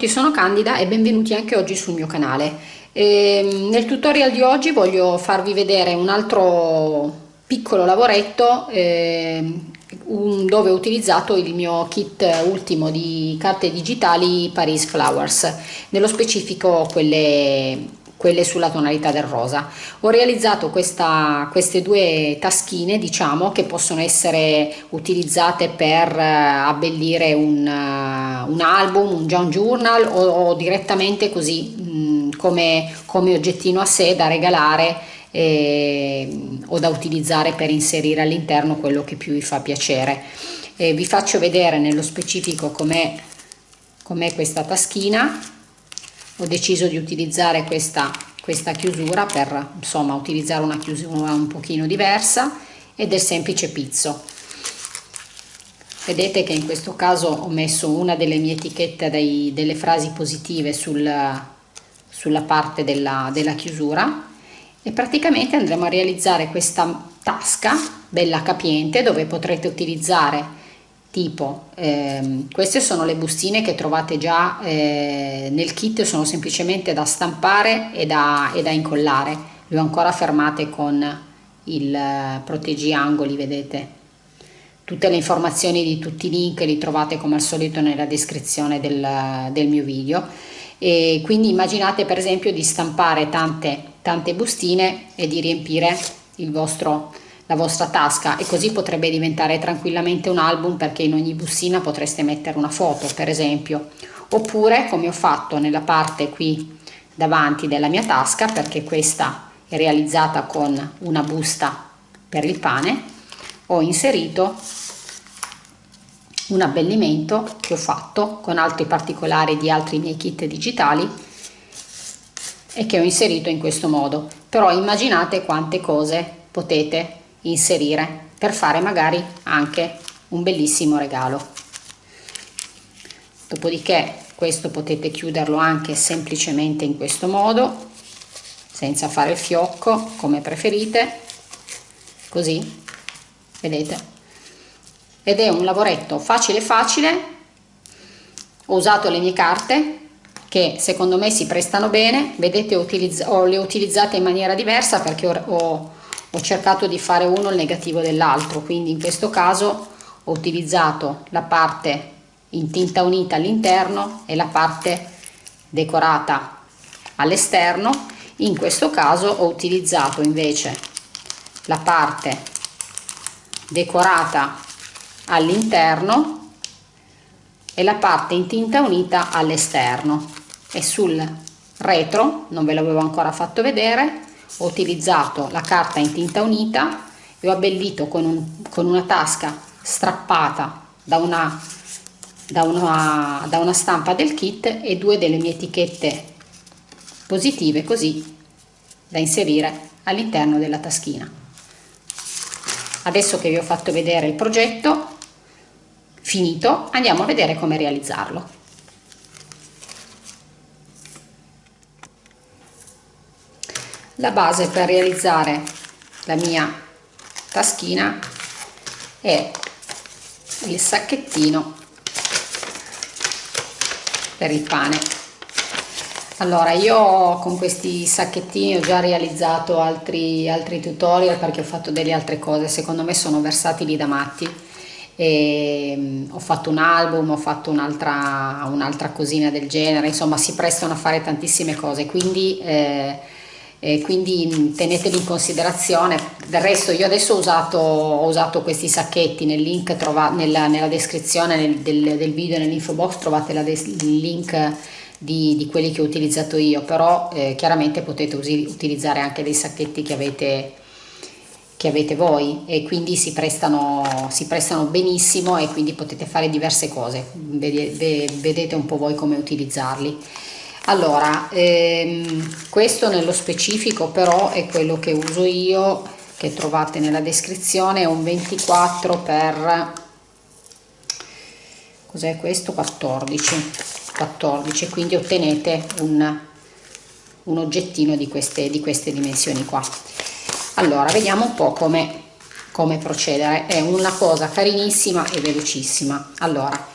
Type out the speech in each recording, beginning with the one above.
Tutti, sono Candida e benvenuti anche oggi sul mio canale. E ehm, nel tutorial di oggi voglio farvi vedere un altro piccolo lavoretto eh, dove ho utilizzato il mio kit ultimo di carte digitali Paris Flowers, nello specifico quelle quelle sulla tonalità del rosa. Ho realizzato questa, queste due taschine diciamo che possono essere utilizzate per eh, abbellire un, uh, un album, un John Journal o, o direttamente così mh, mm, come, come oggettino a sé da regalare eh, o da utilizzare per inserire all'interno quello che più vi fa piacere. Eh, vi faccio vedere nello specifico com'è com questa taschina ho deciso di utilizzare questa, questa chiusura per insomma utilizzare una chiusura un pochino diversa e del semplice pizzo. Vedete che in questo caso ho messo una delle mie etichette dei, delle frasi positive sul, sulla parte della, della chiusura e praticamente andremo a realizzare questa tasca bella capiente dove potrete utilizzare tipo. Ehm, queste sono le bustine che trovate già eh, nel kit sono semplicemente da stampare e da, e da incollare. Le ho ancora fermate con il eh, proteggi angoli vedete. Tutte le informazioni di tutti i link li trovate come al solito nella descrizione del, del mio video. E quindi immaginate per esempio di stampare tante tante bustine e di riempire il vostro la vostra tasca e così potrebbe diventare tranquillamente un album perché in ogni bustina potreste mettere una foto per esempio. Oppure come ho fatto nella parte qui davanti della mia tasca perché questa è realizzata con una busta per il pane ho inserito un abbellimento che ho fatto con altri particolari di altri miei kit digitali e che ho inserito in questo modo. Però immaginate quante cose potete inserire per fare magari anche un bellissimo regalo. Dopodiché questo potete chiuderlo anche semplicemente in questo modo senza fare il fiocco come preferite. Così vedete? Ed è un lavoretto facile facile. Ho usato le mie carte che secondo me si prestano bene. Vedete ho, le ho utilizzate in maniera diversa perché ho, ho ho cercato di fare uno il negativo dell'altro quindi in questo caso ho utilizzato la parte in tinta unita all'interno e la parte decorata all'esterno. In questo caso ho utilizzato invece la parte decorata all'interno e la parte in tinta unita all'esterno. E sul retro non ve l'avevo ancora fatto vedere ho utilizzato la carta in tinta unita e ho abbellito con, un, con una tasca strappata da una, da, una, da una stampa del kit e due delle mie etichette positive così da inserire all'interno della taschina. Adesso che vi ho fatto vedere il progetto finito andiamo a vedere come realizzarlo la base per realizzare la mia taschina è il sacchettino per il pane. Allora io con questi sacchettini ho già realizzato altri, altri tutorial perché ho fatto delle altre cose. Secondo me sono versatili da matti. E, um, ho fatto un album ho fatto un'altra un'altra cosina del genere. Insomma si prestano a fare tantissime cose. Quindi eh, eh, quindi teneteli in considerazione. Del resto io adesso ho usato, ho usato questi sacchetti nel link trova, nella, nella descrizione nel, del, del, video nell'info box trovate la, il link di, di, quelli che ho utilizzato io. Però eh, chiaramente potete usi, utilizzare anche dei sacchetti che avete che avete voi. E quindi si prestano, si prestano benissimo e quindi potete fare diverse cose. Vedete, vedete un po' voi come utilizzarli allora ehm, questo nello specifico però è quello che uso io che trovate nella descrizione è un 24 per cos'è questo? 14 14 quindi ottenete un, un oggettino di queste, di queste dimensioni qua. Allora vediamo un po' come, come procedere. È una cosa carinissima e velocissima. Allora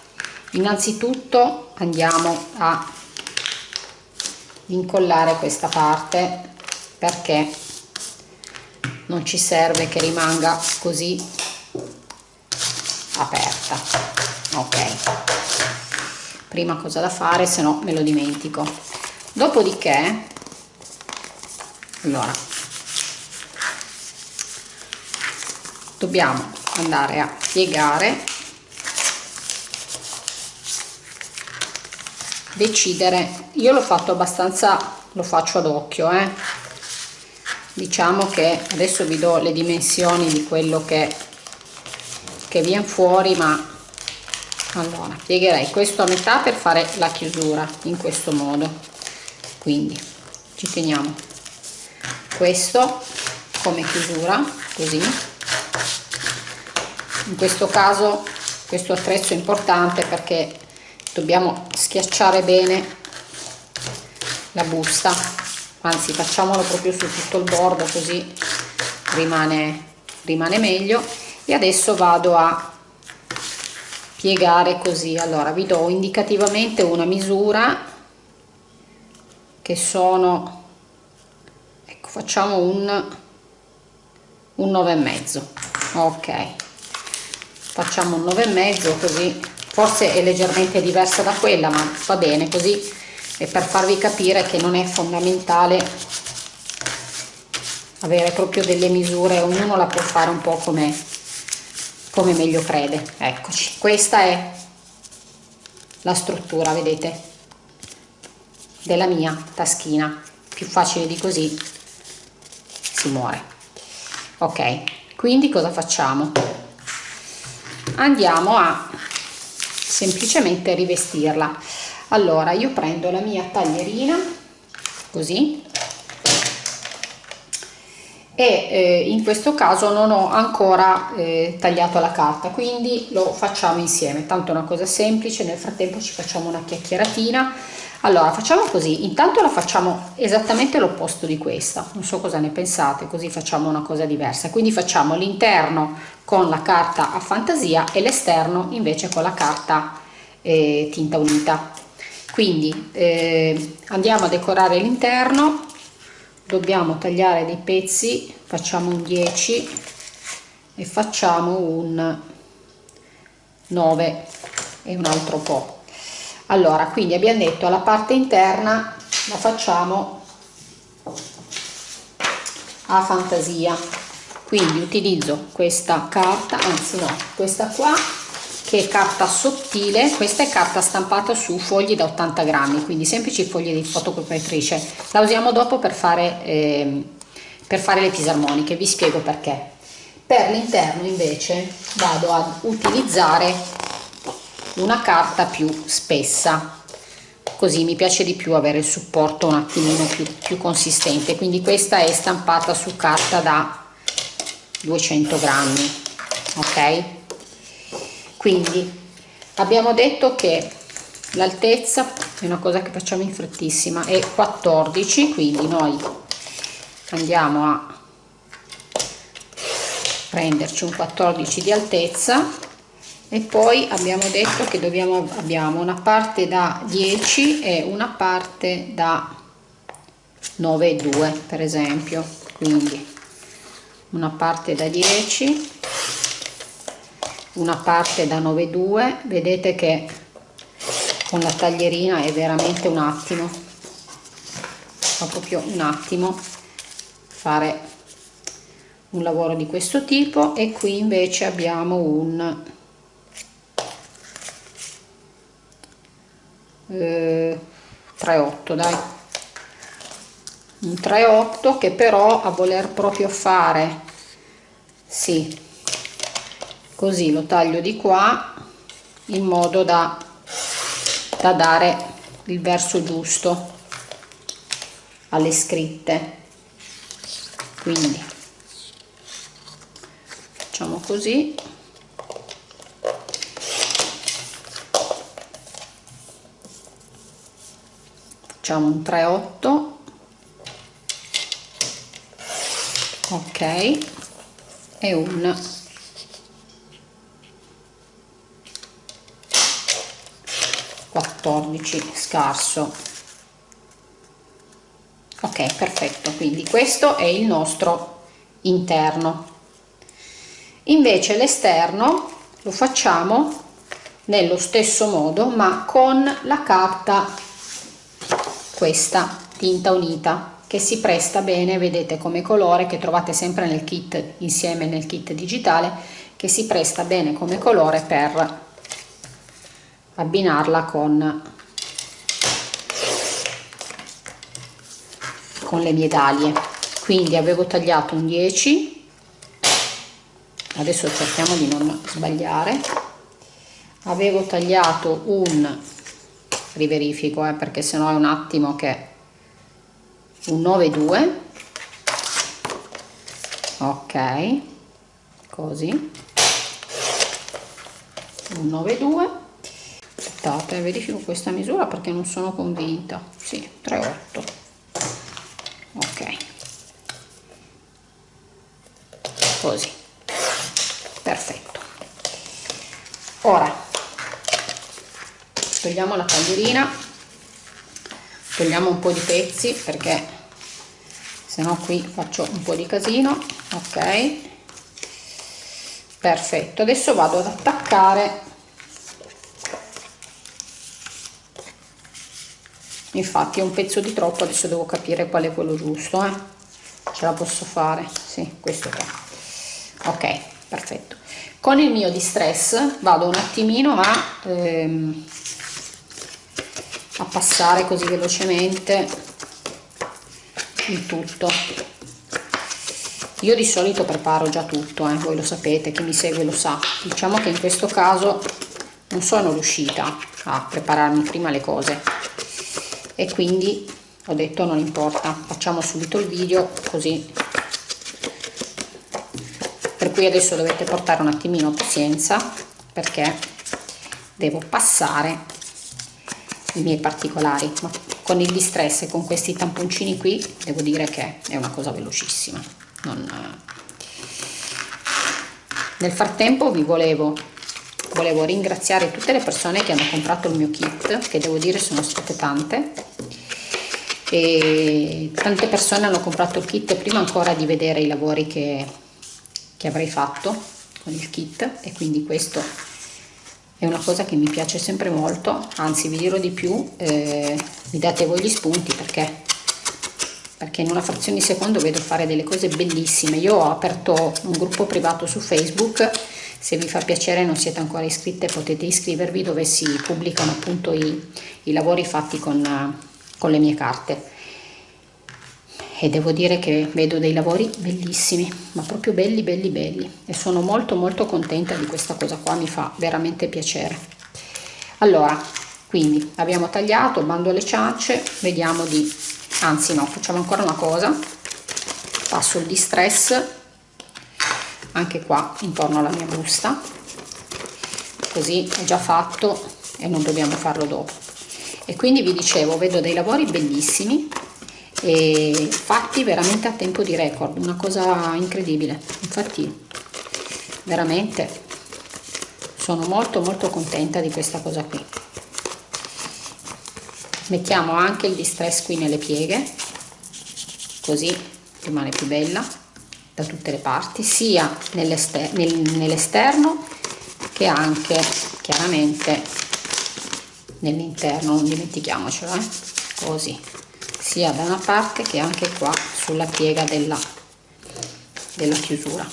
innanzitutto andiamo a incollare questa parte perché non ci serve che rimanga così aperta. Ok. Prima cosa da fare se no me lo dimentico. Dopodiché allora dobbiamo andare a piegare decidere. Io l'ho fatto abbastanza lo faccio ad occhio eh. diciamo che adesso vi do le dimensioni di quello che che viene fuori ma allora piegherei questo a metà per fare la chiusura in questo modo. Quindi ci teniamo. Questo come chiusura così. In questo caso questo attrezzo è importante perché dobbiamo schiacciare bene la busta. Anzi facciamolo proprio su tutto il bordo così rimane rimane meglio. E adesso vado a piegare così. Allora vi do indicativamente una misura che sono ecco facciamo un un 9 e mezzo. Ok. Facciamo un 9 e mezzo così forse è leggermente diversa da quella ma va bene così. È per farvi capire che non è fondamentale avere proprio delle misure ognuno la può fare un po' come come meglio crede. Eccoci. Questa è la struttura vedete della mia taschina. Più facile di così si muore. Ok quindi cosa facciamo? Andiamo a semplicemente rivestirla. Allora io prendo la mia taglierina così e eh, in questo caso non ho ancora eh, tagliato la carta quindi lo facciamo insieme. Tanto è una cosa semplice nel frattempo ci facciamo una chiacchieratina. Allora facciamo così. Intanto la facciamo esattamente l'opposto di questa. Non so cosa ne pensate così facciamo una cosa diversa. Quindi facciamo l'interno con la carta a fantasia e l'esterno invece con la carta eh, tinta unita. Quindi eh, andiamo a decorare l'interno. Dobbiamo tagliare dei pezzi facciamo un 10 e facciamo un 9 e un altro po. Allora quindi abbiamo detto alla parte interna la facciamo a fantasia quindi utilizzo questa carta anzi no questa qua che è carta sottile. Questa è carta stampata su fogli da 80 grammi quindi semplici fogli di fotocopiatrice la usiamo dopo per fare, eh, per fare le fisarmoniche vi spiego perché. Per l'interno invece vado ad utilizzare una carta più spessa. Così mi piace di più avere il supporto un attimino più, più consistente. Quindi questa è stampata su carta da 200 grammi ok? Quindi abbiamo detto che l'altezza è una cosa che facciamo in frettissima è 14 quindi noi andiamo a prenderci un 14 di altezza e poi abbiamo detto che dobbiamo abbiamo una parte da 10 e una parte da 9,2 per esempio. Quindi una parte da 10 una parte da 9,2 vedete che con la taglierina è veramente un attimo fa proprio un attimo fare un lavoro di questo tipo. E qui invece abbiamo un eh, 3,8 dai un 3,8 che però a voler proprio fare sì così lo taglio di qua in modo da, da dare il verso giusto alle scritte. Quindi facciamo così. Facciamo un 3,8 ok. E un. 14 scarso. Ok perfetto. Quindi questo è il nostro interno. Invece l'esterno lo facciamo nello stesso modo ma con la carta questa tinta unita che si presta bene vedete come colore che trovate sempre nel kit insieme nel kit digitale che si presta bene come colore per abbinarla con con le medaglie quindi avevo tagliato un 10 adesso cerchiamo di non sbagliare. Avevo tagliato un riverifico eh, perché sennò è un attimo che un 9 2 ok. Così. Un 9 2 aspettate verifico questa misura perché non sono convinta. Sì 3 8 ok. Così. Perfetto. Ora togliamo la taglierina togliamo un po di pezzi perché se no qui faccio un po di casino ok? Perfetto. Adesso vado ad attaccare. Infatti è un pezzo di troppo adesso devo capire qual è quello giusto eh? ce la posso fare. Sì questo qua. Ok perfetto. Con il mio distress vado un attimino a, ehm, a passare così velocemente il tutto. Io di solito preparo già tutto eh? voi lo sapete chi mi segue lo sa. Diciamo che in questo caso non sono riuscita a prepararmi prima le cose. E quindi ho detto non importa facciamo subito il video così. Per cui adesso dovete portare un attimino pazienza perché devo passare i miei particolari. Ma con il distress e con questi tamponcini qui devo dire che è una cosa velocissima. Non... nel frattempo vi volevo volevo ringraziare tutte le persone che hanno comprato il mio kit che devo dire sono state tante e tante persone hanno comprato il kit prima ancora di vedere i lavori che, che avrei fatto con il kit e quindi questo è una cosa che mi piace sempre molto anzi vi dirò di più eh, mi date voi gli spunti perché perché in una frazione di secondo vedo fare delle cose bellissime. Io ho aperto un gruppo privato su facebook se vi fa piacere non siete ancora iscritte potete iscrivervi dove si pubblicano appunto i, i lavori fatti con, con le mie carte e devo dire che vedo dei lavori bellissimi ma proprio belli belli belli. E sono molto molto contenta di questa cosa qua mi fa veramente piacere. Allora quindi abbiamo tagliato bando alle ciance vediamo di anzi no facciamo ancora una cosa. Passo il distress anche qua intorno alla mia busta. Così è già fatto e non dobbiamo farlo dopo. E quindi vi dicevo vedo dei lavori bellissimi e fatti veramente a tempo di record una cosa incredibile infatti veramente sono molto molto contenta di questa cosa qui mettiamo anche il distress qui nelle pieghe così rimane più bella da tutte le parti sia nell'esterno che anche chiaramente nell'interno non dimentichiamocelo eh? così sia da una parte che anche qua sulla piega della, della chiusura.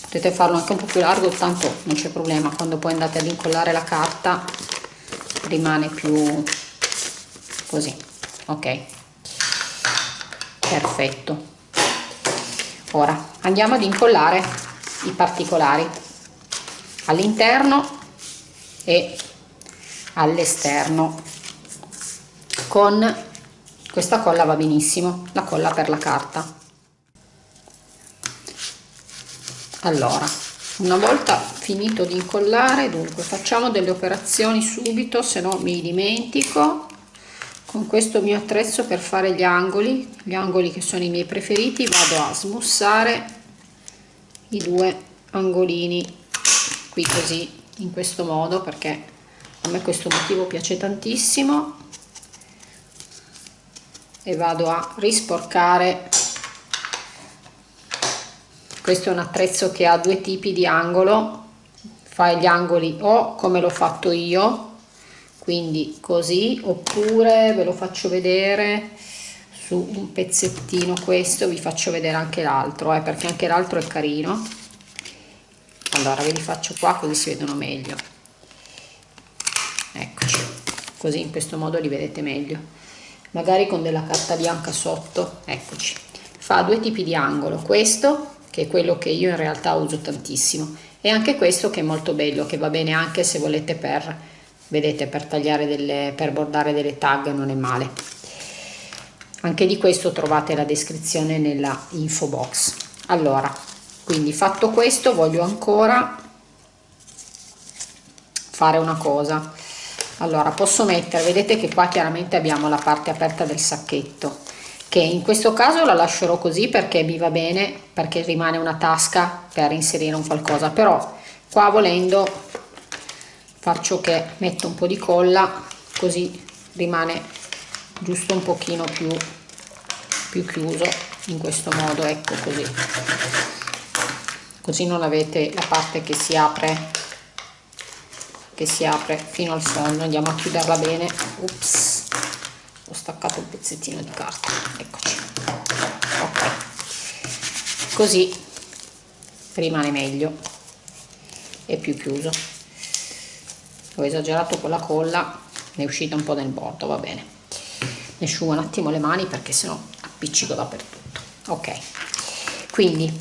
Potete farlo anche un po' più largo tanto non c'è problema. Quando poi andate ad incollare la carta rimane più così. Ok. Perfetto. Ora andiamo ad incollare i particolari all'interno e all'esterno con questa colla va benissimo la colla per la carta. Allora una volta finito di incollare dunque facciamo delle operazioni subito se no mi dimentico. Con questo mio attrezzo per fare gli angoli gli angoli che sono i miei preferiti vado a smussare i due angolini qui così in questo modo perché a me questo motivo piace tantissimo e vado a risporcare. Questo è un attrezzo che ha due tipi di angolo. Fai gli angoli o come l'ho fatto io quindi così oppure ve lo faccio vedere su un pezzettino questo vi faccio vedere anche l'altro eh, perché anche l'altro è carino. Allora ve li faccio qua così si vedono meglio. Eccoci. Così in questo modo li vedete meglio magari con della carta bianca sotto. Eccoci. Fa due tipi di angolo. Questo che è quello che io in realtà uso tantissimo e anche questo che è molto bello che va bene anche se volete per vedete per tagliare delle per bordare delle tag non è male. Anche di questo trovate la descrizione nella info box. Allora quindi fatto questo voglio ancora fare una cosa allora posso mettere vedete che qua chiaramente abbiamo la parte aperta del sacchetto che in questo caso la lascerò così perché mi va bene perché rimane una tasca per inserire un qualcosa però qua volendo faccio che metto un po' di colla così rimane giusto un pochino più, più chiuso in questo modo ecco così. Così non avete la parte che si apre che si apre fino al fondo andiamo a chiuderla bene. Ups, ho staccato un pezzettino di carta. Eccoci. Ok. Così rimane meglio e più chiuso. Ho esagerato con la colla ne è uscita un po' nel bordo va bene. Ne asciugo un attimo le mani perché sennò appiccico dappertutto. Ok. Quindi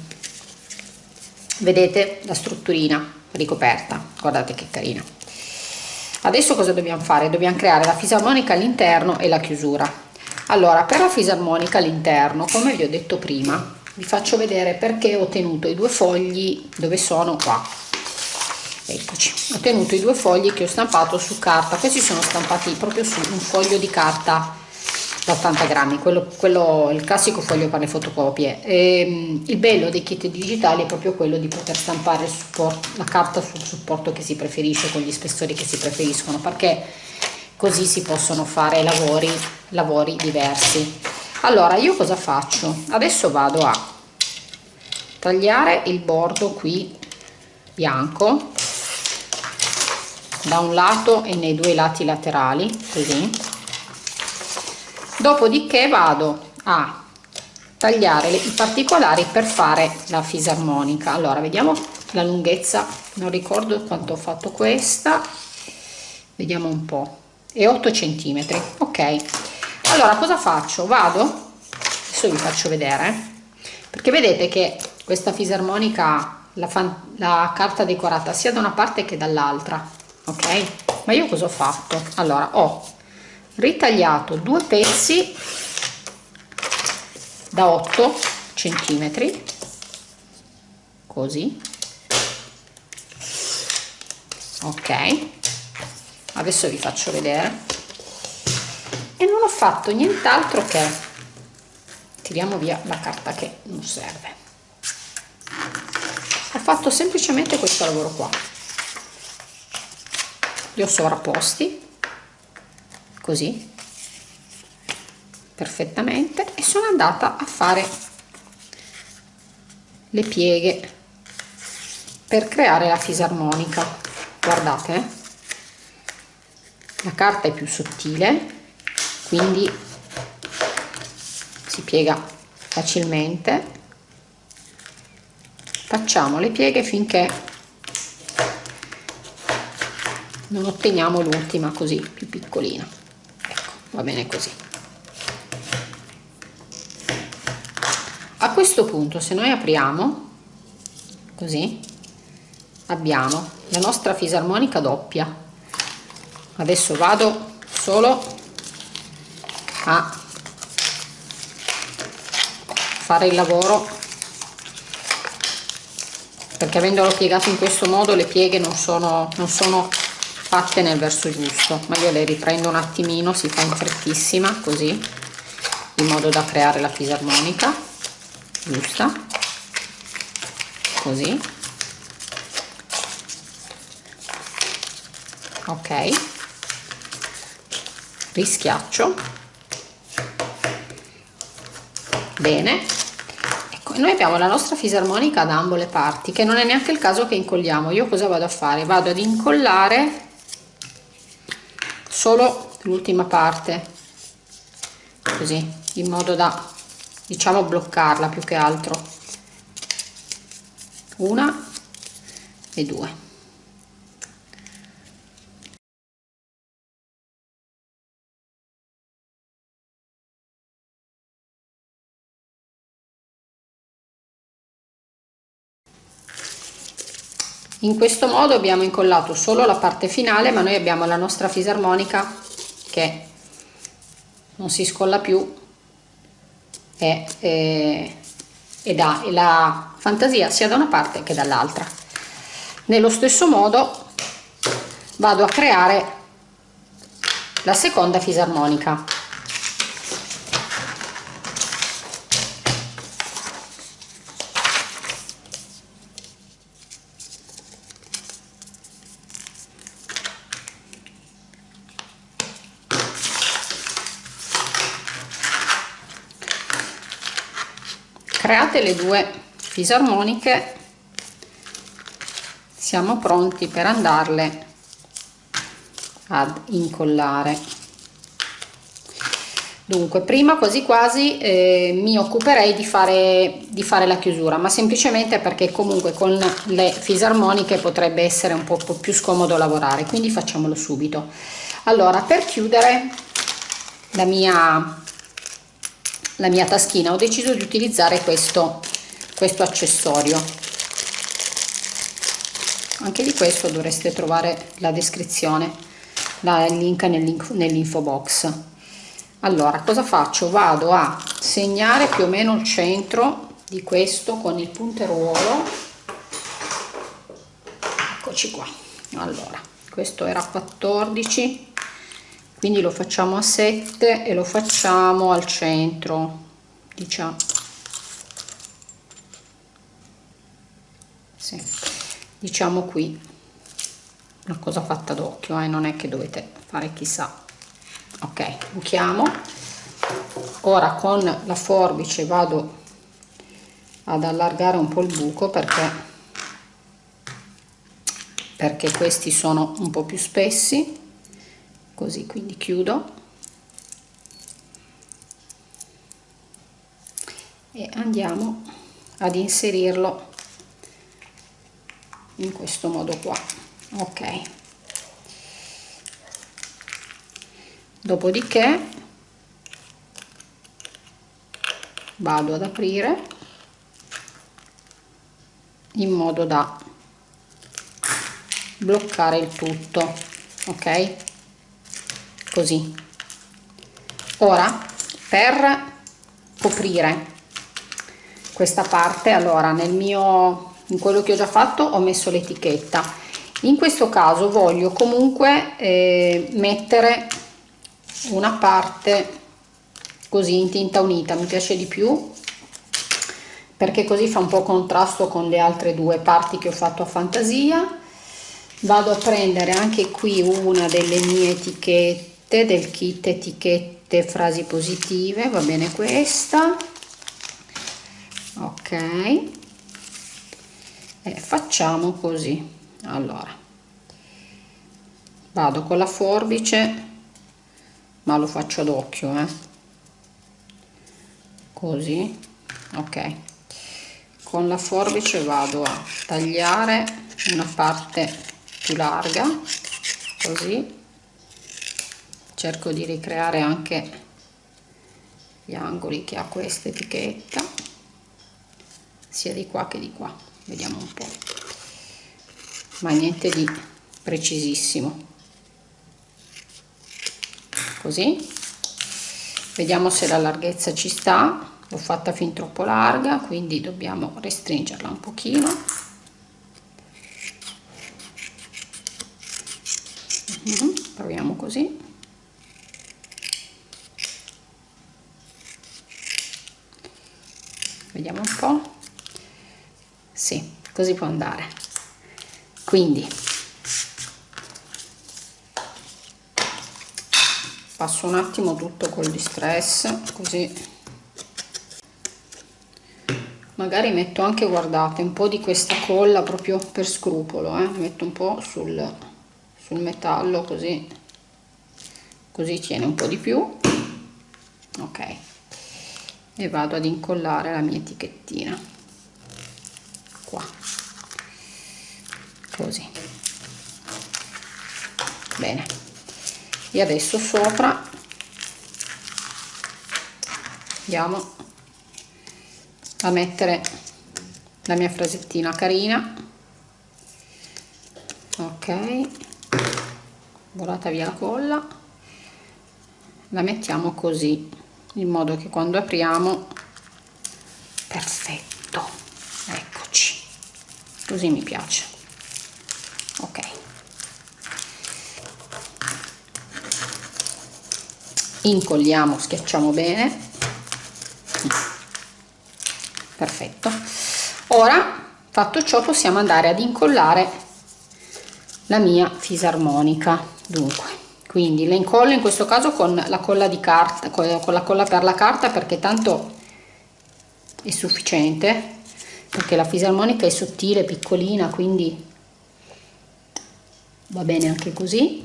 vedete la strutturina ricoperta. Guardate che carina adesso cosa dobbiamo fare? Dobbiamo creare la fisarmonica all'interno e la chiusura. Allora per la fisarmonica all'interno come vi ho detto prima vi faccio vedere perché ho tenuto i due fogli dove sono. Qua. Eccoci. Ho tenuto i due fogli che ho stampato su carta questi sono stampati proprio su un foglio di carta da 80 grammi quello, quello il classico foglio per le fotocopie. E, ehm, il bello dei kit digitali è proprio quello di poter stampare supporto, la carta sul supporto che si preferisce con gli spessori che si preferiscono perché così si possono fare lavori lavori diversi. Allora io cosa faccio? Adesso vado a tagliare il bordo qui bianco da un lato e nei due lati laterali così dopodiché vado a tagliare i particolari per fare la fisarmonica. Allora vediamo la lunghezza. Non ricordo quanto ho fatto questa. Vediamo un po. E 8 centimetri. Ok. Allora cosa faccio? Vado. Adesso vi faccio vedere. Perché vedete che questa fisarmonica la, la carta decorata sia da una parte che dall'altra. Ok? Ma io cosa ho fatto? Allora ho ritagliato due pezzi da 8 centimetri così. Ok. Adesso vi faccio vedere. E non ho fatto nient'altro che tiriamo via la carta che non serve. Ho fatto semplicemente questo lavoro qua. Li ho sovrapposti così perfettamente e sono andata a fare le pieghe per creare la fisarmonica. Guardate eh. la carta è più sottile quindi si piega facilmente. Facciamo le pieghe finché non otteniamo l'ultima così più piccolina va bene così. A questo punto se noi apriamo così abbiamo la nostra fisarmonica doppia. Adesso vado solo a fare il lavoro perché avendolo piegato in questo modo le pieghe non sono, non sono fatte nel verso giusto ma io le riprendo un attimino si fa in frettissima così in modo da creare la fisarmonica giusta? Così. Ok. Rischiaccio. Bene. Ecco noi abbiamo la nostra fisarmonica da ambo le parti che non è neanche il caso che incolliamo. Io cosa vado a fare? Vado ad incollare solo l'ultima parte così in modo da diciamo bloccarla più che altro. Una e due in questo modo abbiamo incollato solo la parte finale ma noi abbiamo la nostra fisarmonica che non si scolla più e, e, ed ha la fantasia sia da una parte che dall'altra. Nello stesso modo vado a creare la seconda fisarmonica create le due fisarmoniche. Siamo pronti per andarle ad incollare. Dunque prima quasi quasi eh, mi occuperei di fare di fare la chiusura ma semplicemente perché comunque con le fisarmoniche potrebbe essere un po' più scomodo lavorare quindi facciamolo subito. Allora per chiudere la mia la mia taschina. Ho deciso di utilizzare questo questo accessorio. Anche di questo dovreste trovare la descrizione la, il link nell'info box. Allora cosa faccio? Vado a segnare più o meno il centro di questo con il punteruolo. Eccoci qua. Allora questo era 14 quindi lo facciamo a 7 e lo facciamo al centro diciamo. Sì, diciamo qui. Una cosa fatta d'occhio eh, non è che dovete fare chissà. Ok buchiamo. Ora con la forbice vado ad allargare un po' il buco perché perché questi sono un po' più spessi così quindi chiudo. E andiamo ad inserirlo in questo modo qua. Ok. Dopodiché vado ad aprire in modo da bloccare il tutto ok così. Ora per coprire questa parte allora nel mio in quello che ho già fatto ho messo l'etichetta. In questo caso voglio comunque eh, mettere una parte così in tinta unita mi piace di più perché così fa un po' contrasto con le altre due parti che ho fatto a fantasia. Vado a prendere anche qui una delle mie etichette etichette del kit etichette frasi positive va bene questa. Ok. E facciamo così. Allora vado con la forbice ma lo faccio ad occhio eh? così ok. Con la forbice vado a tagliare una parte più larga così cerco di ricreare anche gli angoli che ha questa etichetta sia di qua che di qua vediamo un po' ma niente di precisissimo. Così. Vediamo se la larghezza ci sta. L'ho fatta fin troppo larga quindi dobbiamo restringerla un pochino. Mhm, proviamo così vediamo un po' sì, così può andare. Quindi passo un attimo tutto col distress così. Magari metto anche guardate un po di questa colla proprio per scrupolo eh? metto un po sul, sul metallo così così tiene un po di più. Ok e vado ad incollare la mia etichettina. Qua. Così. Bene. E adesso sopra andiamo a mettere la mia frasettina carina. Ok. Volata via la colla. La mettiamo così in modo che quando apriamo perfetto eccoci. Così mi piace. Ok. Incolliamo schiacciamo bene. Perfetto. Ora fatto ciò possiamo andare ad incollare la mia fisarmonica. Dunque quindi le incollo in questo caso con la colla di carta con la colla per la carta perché tanto è sufficiente perché la fisarmonica è sottile piccolina quindi va bene anche così.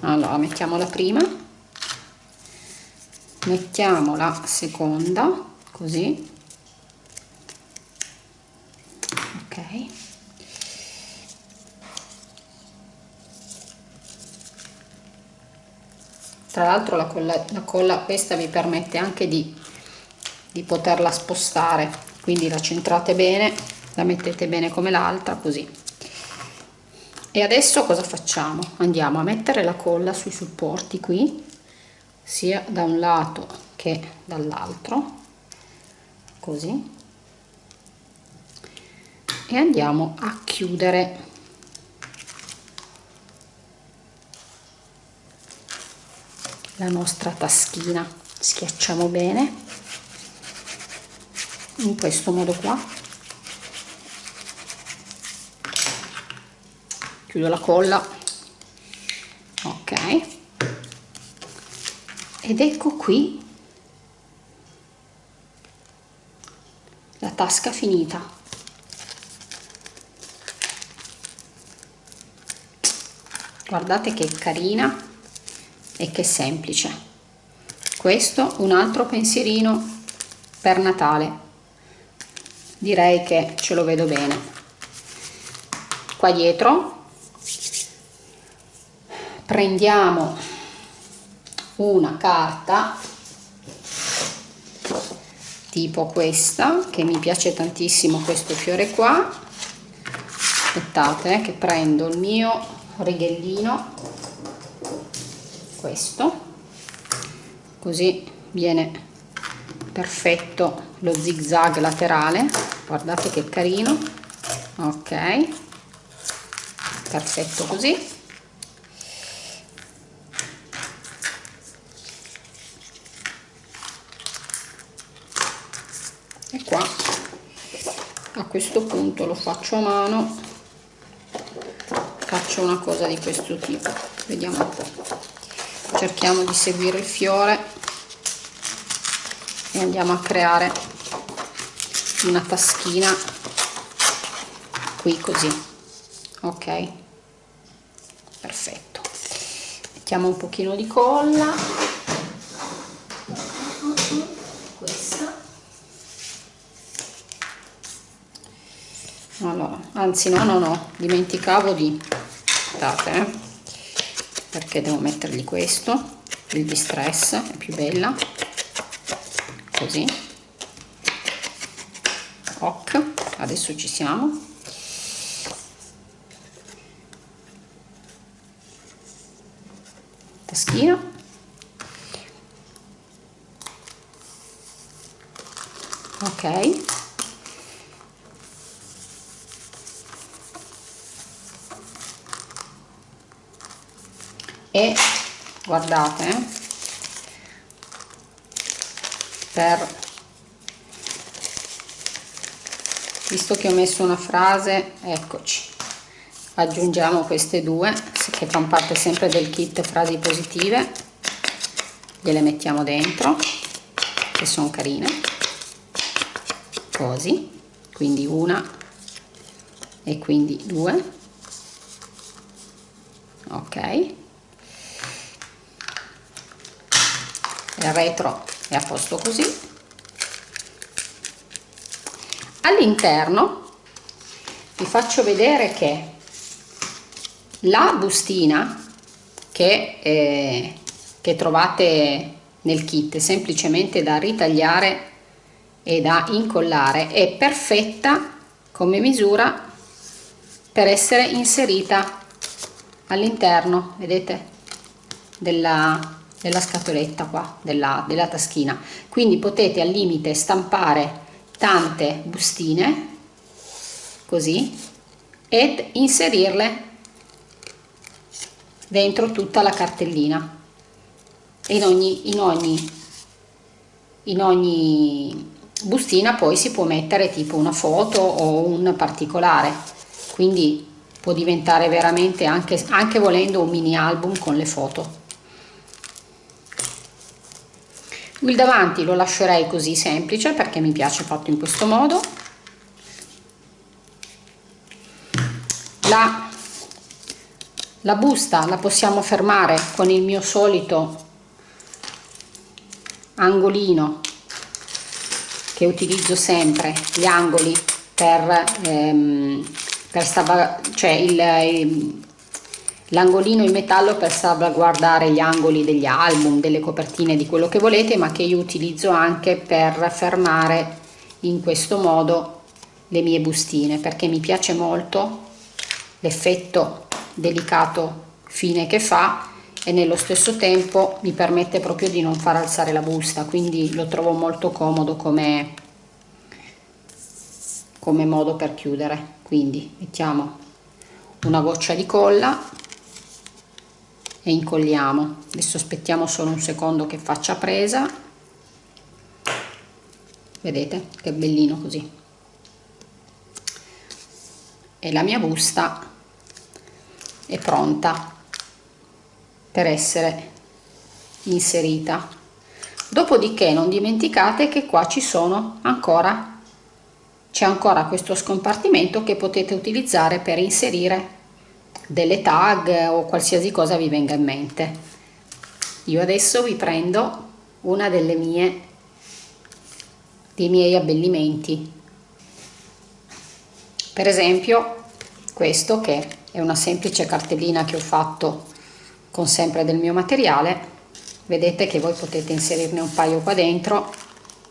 Allora mettiamo la prima. Mettiamo la seconda così. Ok tra l'altro la la colla questa vi permette anche di, di poterla spostare. Quindi la centrate bene la mettete bene come l'altra così. E adesso cosa facciamo? Andiamo a mettere la colla sui supporti qui sia da un lato che dall'altro così. E andiamo a chiudere la nostra taschina. Schiacciamo bene. In questo modo qua. Chiudo la colla. Ok. Ed ecco qui la tasca finita. Guardate che carina e che semplice. Questo un altro pensierino per Natale. Direi che ce lo vedo bene. Qua dietro prendiamo una carta tipo questa che mi piace tantissimo questo fiore qua. Aspettate eh, che prendo il mio righellino questo. Così viene perfetto lo zig zag laterale. Guardate che carino. Ok. Perfetto così. Questo punto lo faccio a mano. Faccio una cosa di questo tipo. Vediamo un po' cerchiamo di seguire il fiore e andiamo a creare una taschina qui così. Ok? Perfetto. Mettiamo un pochino di colla. Allora anzi no no no dimenticavo di aspettate eh, perché devo mettergli questo il distress è più bella. Così. Ok adesso ci siamo. Taschina ok e guardate eh, per visto che ho messo una frase eccoci. Aggiungiamo queste due che fanno parte sempre del kit frasi positive. Gliele mettiamo dentro che sono carine. Così quindi una e quindi due ok il retro è a posto così. All'interno vi faccio vedere che la bustina che, eh, che trovate nel kit semplicemente da ritagliare e da incollare è perfetta come misura per essere inserita all'interno vedete della, della scatoletta qua della, della taschina. Quindi potete al limite stampare tante bustine così ed inserirle dentro tutta la cartellina. In ogni, in ogni, in ogni bustina poi si può mettere tipo una foto o un particolare. Quindi può diventare veramente anche, anche volendo un mini album con le foto il davanti lo lascerei così semplice perché mi piace fatto in questo modo. La, la busta la possiamo fermare con il mio solito angolino che utilizzo sempre gli angoli per, ehm, per cioè l'angolino in metallo per salvaguardare gli angoli degli album, delle copertine, di quello che volete, ma che io utilizzo anche per fermare in questo modo le mie bustine, perché mi piace molto l'effetto delicato fine che fa e nello stesso tempo mi permette proprio di non far alzare la busta, quindi lo trovo molto comodo come, come modo per chiudere. Quindi mettiamo una goccia di colla e incolliamo. Adesso aspettiamo solo un secondo che faccia presa. Vedete? Che bellino così. E la mia busta è pronta per essere inserita. Dopodiché non dimenticate che qua ci sono ancora c'è ancora questo scompartimento che potete utilizzare per inserire delle tag o qualsiasi cosa vi venga in mente. Io adesso vi prendo una delle mie dei miei abbellimenti. Per esempio questo che è una semplice cartellina che ho fatto con sempre del mio materiale. Vedete che voi potete inserirne un paio qua dentro.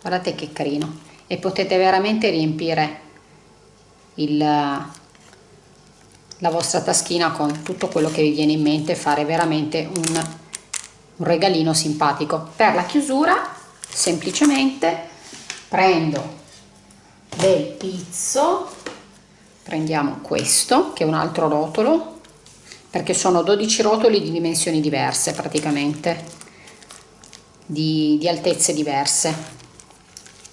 Guardate che carino. E potete veramente riempire il la vostra taschina con tutto quello che vi viene in mente fare veramente un, un regalino simpatico. Per la chiusura semplicemente prendo del pizzo prendiamo questo che è un altro rotolo perché sono 12 rotoli di dimensioni diverse praticamente di, di altezze diverse.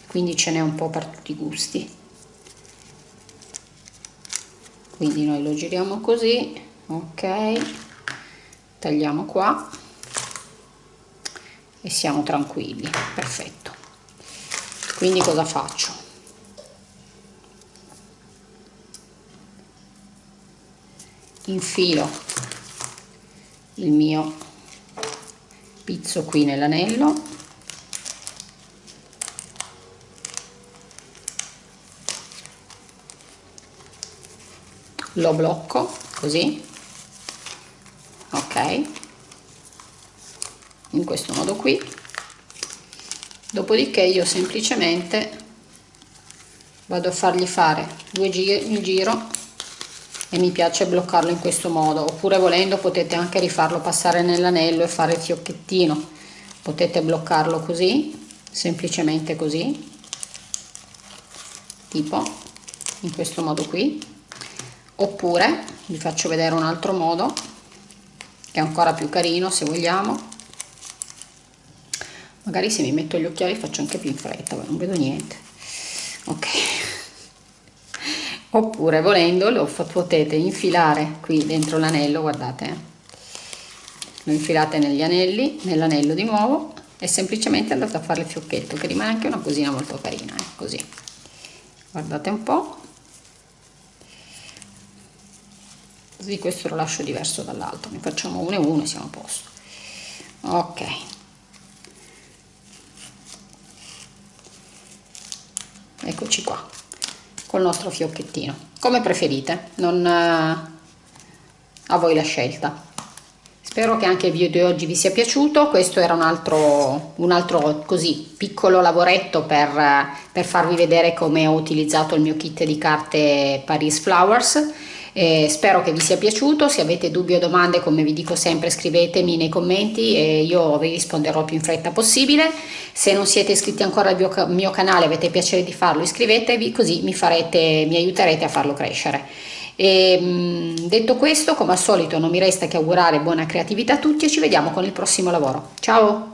Quindi ce n'è un po' per tutti i gusti quindi noi lo giriamo così ok tagliamo qua e siamo tranquilli perfetto. Quindi cosa faccio? Infilo il mio pizzo qui nell'anello lo blocco così. Ok. In questo modo qui. Dopodiché io semplicemente vado a fargli fare due giri il giro e mi piace bloccarlo in questo modo. Oppure volendo potete anche rifarlo passare nell'anello e fare il fiocchettino. Potete bloccarlo così semplicemente così. Tipo in questo modo qui oppure vi faccio vedere un altro modo che è ancora più carino se vogliamo. Magari se mi metto gli occhiali faccio anche più in fretta non vedo niente. Ok. Oppure volendo lo potete infilare qui dentro l'anello guardate eh. lo infilate negli anelli nell'anello di nuovo e semplicemente andate a fare il fiocchetto che rimane anche una cosina molto carina eh, così. Guardate un po' così questo lo lascio diverso dall'altro. Ne facciamo uno e uno e siamo a posto. Ok. Eccoci qua col nostro fiocchettino. Come preferite non eh, a voi la scelta. Spero che anche il video di oggi vi sia piaciuto. Questo era un altro un altro così piccolo lavoretto per, per farvi vedere come ho utilizzato il mio kit di carte Paris Flowers eh, spero che vi sia piaciuto, se avete dubbi o domande come vi dico sempre scrivetemi nei commenti e io vi risponderò più in fretta possibile. Se non siete iscritti ancora al mio, mio canale avete piacere di farlo iscrivetevi così mi, farete, mi aiuterete a farlo crescere. E, mm, detto questo come al solito non mi resta che augurare buona creatività a tutti e ci vediamo con il prossimo lavoro. Ciao!